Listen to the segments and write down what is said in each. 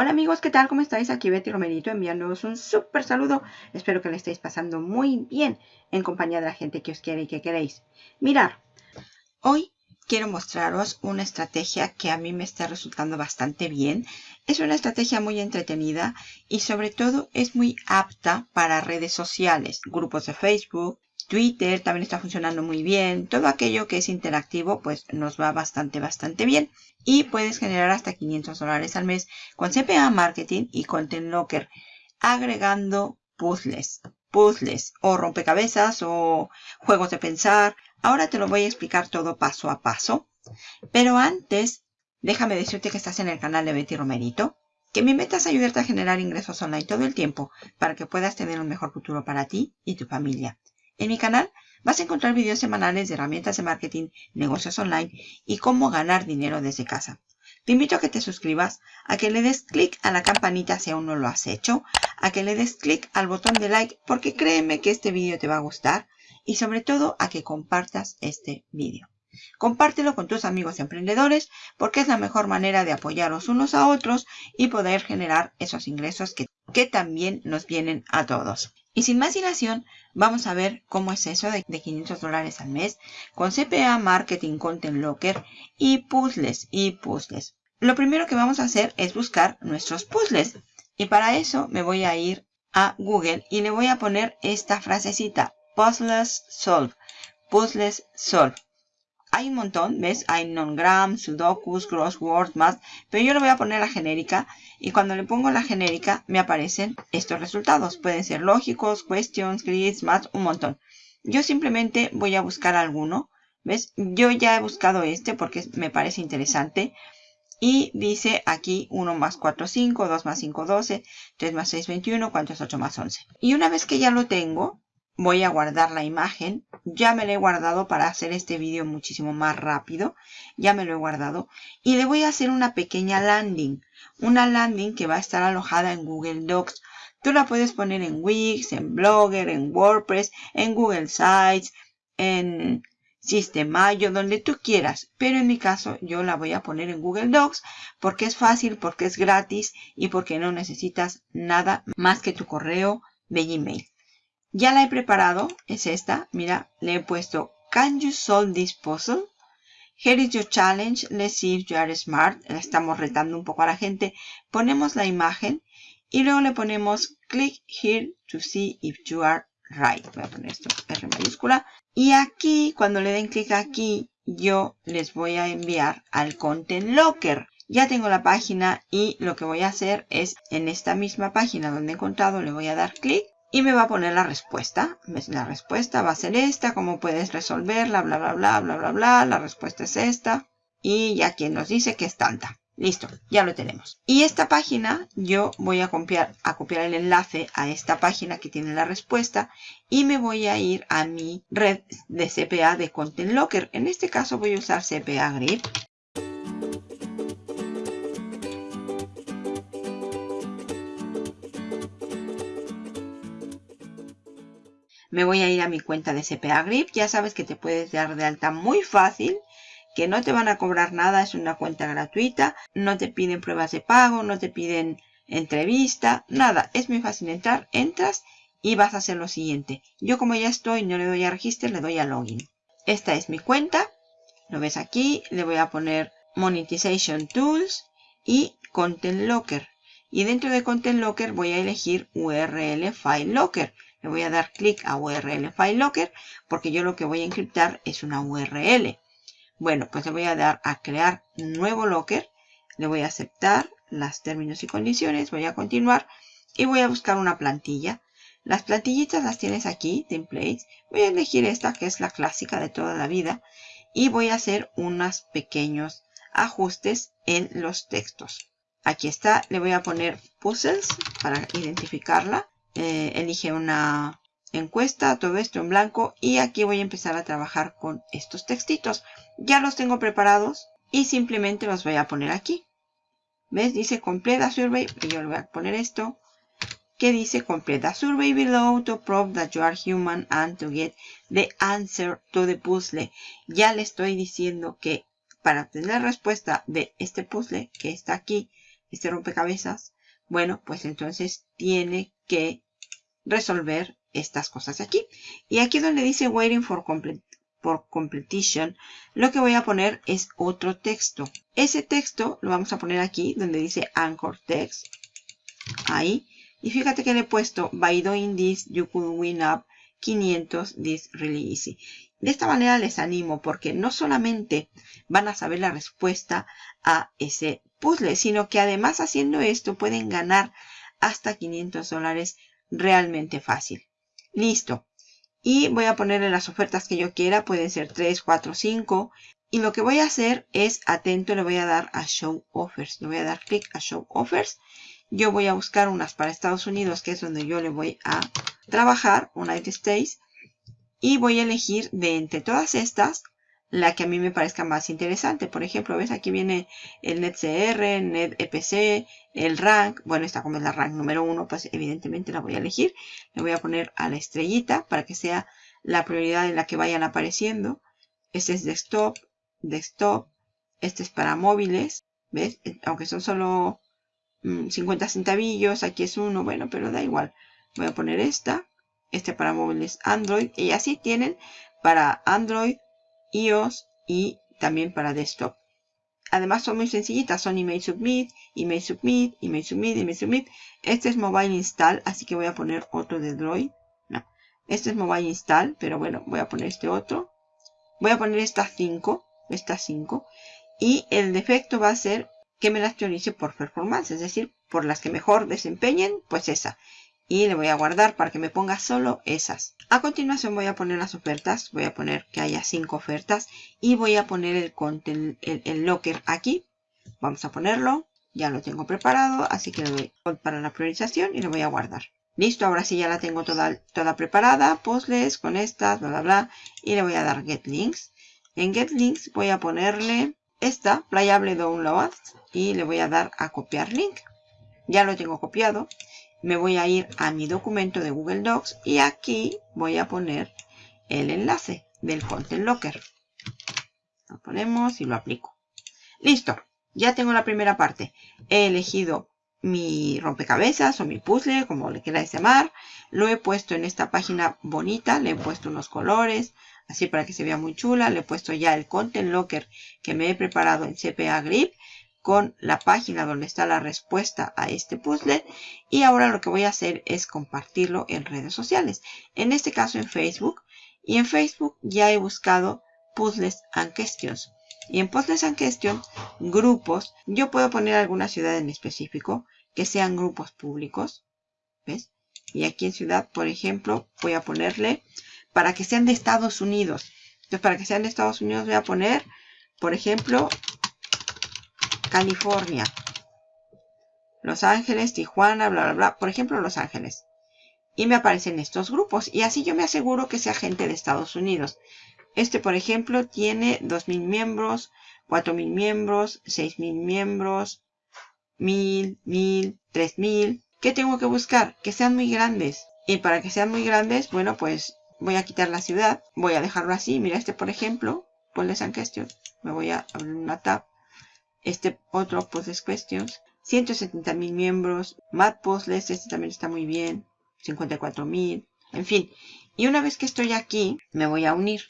Hola amigos, ¿qué tal? ¿Cómo estáis? Aquí Betty Romerito enviándoos un súper saludo. Espero que le estéis pasando muy bien en compañía de la gente que os quiere y que queréis. Mirar, hoy quiero mostraros una estrategia que a mí me está resultando bastante bien. Es una estrategia muy entretenida y sobre todo es muy apta para redes sociales, grupos de Facebook, Twitter también está funcionando muy bien. Todo aquello que es interactivo pues nos va bastante, bastante bien. Y puedes generar hasta 500 dólares al mes con CPA Marketing y Content Locker. Agregando puzzles, puzzles o rompecabezas o juegos de pensar. Ahora te lo voy a explicar todo paso a paso. Pero antes, déjame decirte que estás en el canal de Betty Romerito. Que mi meta es ayudarte a generar ingresos online todo el tiempo para que puedas tener un mejor futuro para ti y tu familia. En mi canal vas a encontrar videos semanales de herramientas de marketing, negocios online y cómo ganar dinero desde casa. Te invito a que te suscribas, a que le des clic a la campanita si aún no lo has hecho, a que le des clic al botón de like porque créeme que este vídeo te va a gustar y sobre todo a que compartas este vídeo. Compártelo con tus amigos emprendedores porque es la mejor manera de apoyaros unos a otros y poder generar esos ingresos que, que también nos vienen a todos. Y sin más dilación, vamos a ver cómo es eso de, 500 dólares al mes con CPA Marketing Content Locker y puzzles y puzzles. Lo primero que vamos a hacer es buscar nuestros puzzles. Y para eso me voy a ir a Google y le voy a poner esta frasecita. Puzzles Solve. Puzzles Solve hay un montón, ¿ves? Hay Nongram, Sudokus, Crosswords, más. Pero yo le voy a poner la genérica. Y cuando le pongo la genérica, me aparecen estos resultados. Pueden ser lógicos, questions, grids, más, un montón. Yo simplemente voy a buscar alguno. ¿Ves? Yo ya he buscado este porque me parece interesante. Y dice aquí 1 más 4, 5, 2 más 5, 12, 3 más 6, 21, 4 es 8 más 11. Y una vez que ya lo tengo, voy a guardar la imagen. Ya me la he guardado para hacer este vídeo muchísimo más rápido. Ya me lo he guardado. Y le voy a hacer una pequeña landing. Una landing que va a estar alojada en Google Docs. Tú la puedes poner en Wix, en Blogger, en WordPress, en Google Sites, en Sistemayo, donde tú quieras. Pero en mi caso yo la voy a poner en Google Docs porque es fácil, porque es gratis y porque no necesitas nada más que tu correo de Gmail. Ya la he preparado, es esta. Mira, le he puesto Can you solve this puzzle? Here is your challenge. Let's see if you are smart. estamos retando un poco a la gente. Ponemos la imagen y luego le ponemos Click here to see if you are right. Voy a poner esto R mayúscula. Y aquí, cuando le den clic aquí, yo les voy a enviar al Content Locker. Ya tengo la página y lo que voy a hacer es en esta misma página donde he encontrado le voy a dar clic y me va a poner la respuesta. La respuesta va a ser esta, cómo puedes resolverla, bla, bla, bla, bla, bla, bla. La respuesta es esta. Y ya quien nos dice que es tanta. Listo, ya lo tenemos. Y esta página, yo voy a copiar, a copiar el enlace a esta página que tiene la respuesta y me voy a ir a mi red de CPA de Content Locker. En este caso voy a usar CPA Grid me voy a ir a mi cuenta de CPA Grip. Ya sabes que te puedes dar de alta muy fácil, que no te van a cobrar nada, es una cuenta gratuita, no te piden pruebas de pago, no te piden entrevista, nada. Es muy fácil entrar, entras y vas a hacer lo siguiente. Yo como ya estoy, no le doy a registrar, le doy a login. Esta es mi cuenta, lo ves aquí, le voy a poner Monetization Tools y Content Locker. Y dentro de Content Locker voy a elegir URL File Locker. Le voy a dar clic a URL File Locker porque yo lo que voy a encriptar es una URL. Bueno, pues le voy a dar a crear nuevo locker. Le voy a aceptar las términos y condiciones. Voy a continuar y voy a buscar una plantilla. Las plantillitas las tienes aquí, templates. Voy a elegir esta que es la clásica de toda la vida. Y voy a hacer unos pequeños ajustes en los textos. Aquí está, le voy a poner puzzles para identificarla. Eh, elige una encuesta, todo esto en blanco y aquí voy a empezar a trabajar con estos textitos. Ya los tengo preparados y simplemente los voy a poner aquí. ¿Ves? Dice complete a survey y yo le voy a poner esto que dice complete a survey below to prove that you are human and to get the answer to the puzzle. Ya le estoy diciendo que para obtener respuesta de este puzzle que está aquí, este rompecabezas, bueno, pues entonces tiene que resolver estas cosas aquí. Y aquí donde dice waiting for, for completion, lo que voy a poner es otro texto. Ese texto lo vamos a poner aquí donde dice anchor text. Ahí. Y fíjate que le he puesto by doing this you could win up 500 this really easy. De esta manera les animo porque no solamente van a saber la respuesta a ese puzzle, sino que además haciendo esto pueden ganar hasta 500 dólares realmente fácil. Listo. Y voy a ponerle las ofertas que yo quiera. Pueden ser 3, 4, 5. Y lo que voy a hacer es, atento, le voy a dar a Show Offers. Le voy a dar clic a Show Offers. Yo voy a buscar unas para Estados Unidos, que es donde yo le voy a trabajar, United States. Y voy a elegir de entre todas estas la que a mí me parezca más interesante. Por ejemplo, ¿ves? Aquí viene el NetCR, NetEPC, el rank. Bueno, esta como es la rank número uno, pues evidentemente la voy a elegir. Le voy a poner a la estrellita para que sea la prioridad en la que vayan apareciendo. Este es desktop, desktop. Este es para móviles, ¿ves? Aunque son solo 50 mm, centavillos, aquí es uno, bueno, pero da igual. Voy a poner esta. Este para móviles Android. Y así tienen para Android, iOS y también para desktop. Además son muy sencillitas, son email submit, email submit, email submit, email submit. Este es mobile install, así que voy a poner otro de Droid. No, este es mobile install, pero bueno, voy a poner este otro. Voy a poner estas 5, estas 5. Y el defecto va a ser que me las priorice por performance, es decir, por las que mejor desempeñen, pues esa y le voy a guardar para que me ponga solo esas. A continuación voy a poner las ofertas, voy a poner que haya cinco ofertas y voy a poner el, el, locker aquí. Vamos a ponerlo, ya lo tengo preparado, así que le doy para la priorización y lo voy a guardar. Listo, ahora sí ya la tengo toda, toda preparada, puzzles con estas, bla bla bla, y le voy a dar get links. En get links voy a ponerle esta, playable download, y le voy a dar a copiar link. Ya lo tengo copiado me voy a ir a mi documento de Google Docs y aquí voy a poner el enlace del Content Locker. Lo ponemos y lo aplico. Listo, ya tengo la primera parte. He elegido mi rompecabezas o mi puzzle, como le queráis llamar. Lo he puesto en esta página bonita, le he puesto unos colores, así para que se vea muy chula. Le he puesto ya el Content Locker que me he preparado en CPA Grip con la página donde está la respuesta a este puzzle y ahora lo que voy a hacer es compartirlo en redes sociales en este caso en Facebook y en Facebook ya he buscado puzzles and questions y en puzzles and questions grupos yo puedo poner alguna ciudad en específico que sean grupos públicos ¿ves? y aquí en ciudad por ejemplo voy a ponerle para que sean de Estados Unidos entonces para que sean de Estados Unidos voy a poner por ejemplo California, Los Ángeles, Tijuana, bla, bla, bla. Por ejemplo, Los Ángeles. Y me aparecen estos grupos. Y así yo me aseguro que sea gente de Estados Unidos. Este, por ejemplo, tiene 2.000 miembros, 4.000 miembros, 6.000 miembros, 1.000, 1.000, 3.000. ¿Qué tengo que buscar? Que sean muy grandes. Y para que sean muy grandes, bueno, pues voy a quitar la ciudad. Voy a dejarlo así. Mira este, por ejemplo. Ponle San Question. Me voy a abrir una tab este otro Puzzles Questions. 170 mil miembros. Mad Puzzles, este también está muy bien. 54 mil. En fin. Y una vez que estoy aquí, me voy a unir.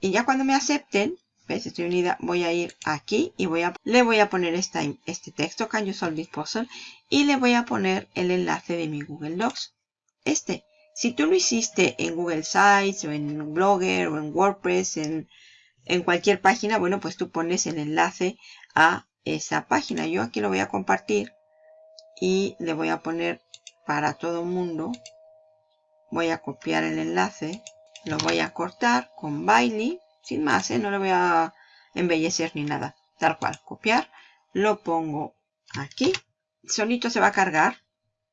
Y ya cuando me acepten, ¿ves? Estoy unida. Voy a ir aquí y voy a, le voy a poner este texto, Can you solve this puzzle? Y le voy a poner el enlace de mi Google Docs. Este. Si tú lo hiciste en Google Sites o en Blogger o en WordPress, en, en cualquier página, bueno, pues tú pones el enlace a esa página. Yo aquí lo voy a compartir y le voy a poner para todo mundo. Voy a copiar el enlace, lo voy a cortar con Bailey, sin más, ¿eh? no lo voy a embellecer ni nada. Tal cual, copiar, lo pongo aquí, solito se va a cargar.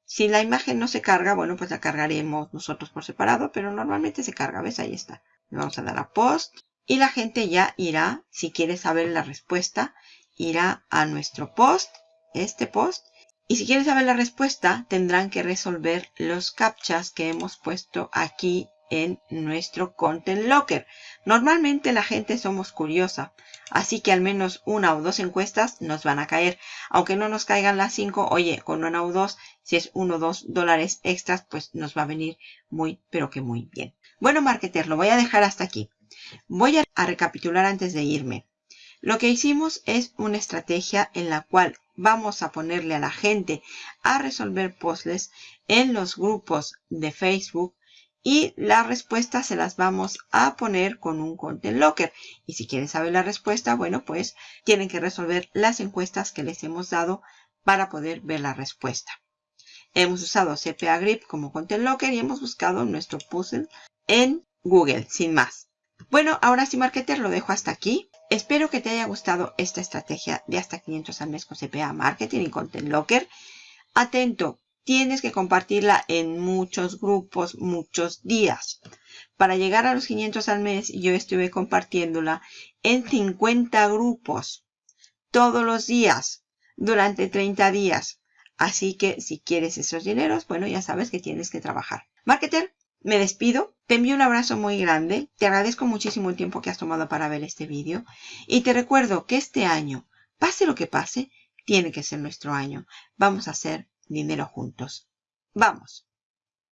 Si la imagen no se carga, bueno, pues la cargaremos nosotros por separado, pero normalmente se carga, ¿ves? Ahí está. Le vamos a dar a post y la gente ya irá, si quiere saber la respuesta, irá a nuestro post, este post, y si quieren saber la respuesta, tendrán que resolver los captchas que hemos puesto aquí en nuestro Content Locker. Normalmente la gente somos curiosa, así que al menos una o dos encuestas nos van a caer. Aunque no nos caigan las cinco, oye, con una o dos, si es uno o dos dólares extras, pues nos va a venir muy, pero que muy bien. Bueno, marketer, lo voy a dejar hasta aquí. Voy a recapitular antes de irme. Lo que hicimos es una estrategia en la cual vamos a ponerle a la gente a resolver puzzles en los grupos de Facebook y las respuestas se las vamos a poner con un Content Locker. Y si quieren saber la respuesta, bueno, pues tienen que resolver las encuestas que les hemos dado para poder ver la respuesta. Hemos usado CPA Grip como Content Locker y hemos buscado nuestro puzzle en Google, sin más. Bueno, ahora sí, Marketer, lo dejo hasta aquí. Espero que te haya gustado esta estrategia de hasta 500 al mes con CPA Marketing y Content Locker. Atento, tienes que compartirla en muchos grupos, muchos días. Para llegar a los 500 al mes, yo estuve compartiéndola en 50 grupos todos los días durante 30 días. Así que si quieres esos dineros, bueno, ya sabes que tienes que trabajar. Marketer, me despido, te envío un abrazo muy grande, te agradezco muchísimo el tiempo que has tomado para ver este vídeo y te recuerdo que este año, pase lo que pase, tiene que ser nuestro año. Vamos a hacer dinero juntos. ¡Vamos!